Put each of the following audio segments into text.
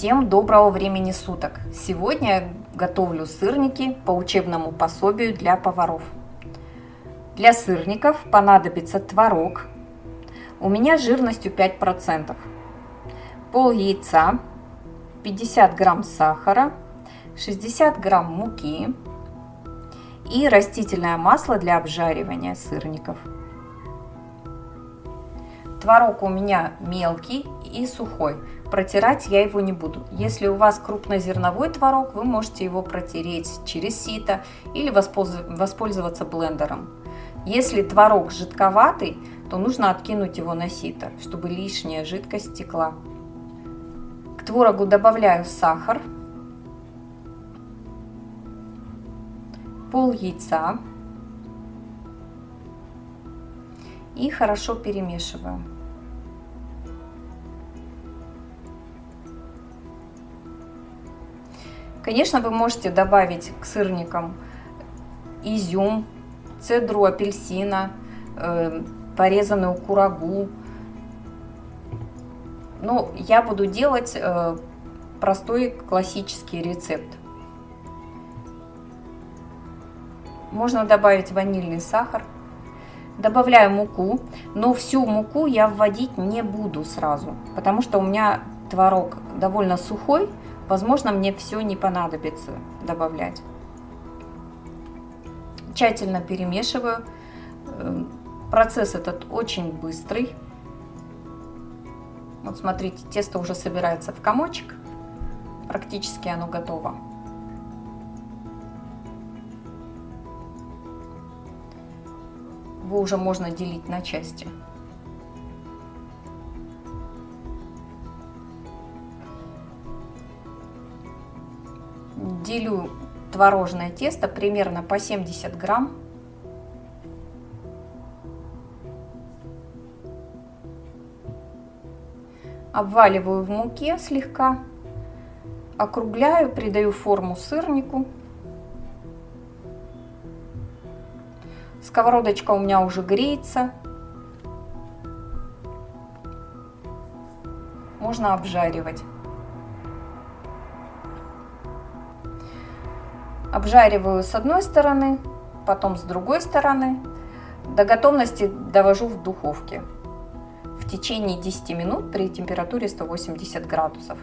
Всем доброго времени суток! Сегодня готовлю сырники по учебному пособию для поваров. Для сырников понадобится творог. У меня жирностью 5%. Пол яйца, 50 грамм сахара, 60 грамм муки и растительное масло для обжаривания сырников. Творог у меня мелкий и сухой. Протирать я его не буду. Если у вас крупнозерновой творог, вы можете его протереть через сито или воспользоваться блендером. Если творог жидковатый, то нужно откинуть его на сито, чтобы лишняя жидкость стекла. К творогу добавляю сахар, пол яйца и хорошо перемешиваю. Конечно, вы можете добавить к сырникам изюм, цедру апельсина, э, порезанную курагу. Но я буду делать э, простой классический рецепт. Можно добавить ванильный сахар. Добавляю муку, но всю муку я вводить не буду сразу, потому что у меня творог довольно сухой, возможно мне все не понадобится добавлять. Тщательно перемешиваю. Э, процесс этот очень быстрый. Вот смотрите, тесто уже собирается в комочек. Практически оно готово. его уже можно делить на части. Делю творожное тесто примерно по 70 грамм. Обваливаю в муке слегка, округляю, придаю форму сырнику. Сковородочка у меня уже греется. Можно обжаривать. Обжариваю с одной стороны, потом с другой стороны. До готовности довожу в духовке в течение 10 минут при температуре 180 градусов.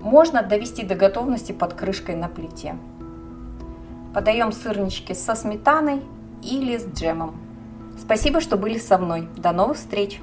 Можно довести до готовности под крышкой на плите. Подаем сырнички со сметаной или с джемом. Спасибо, что были со мной. До новых встреч!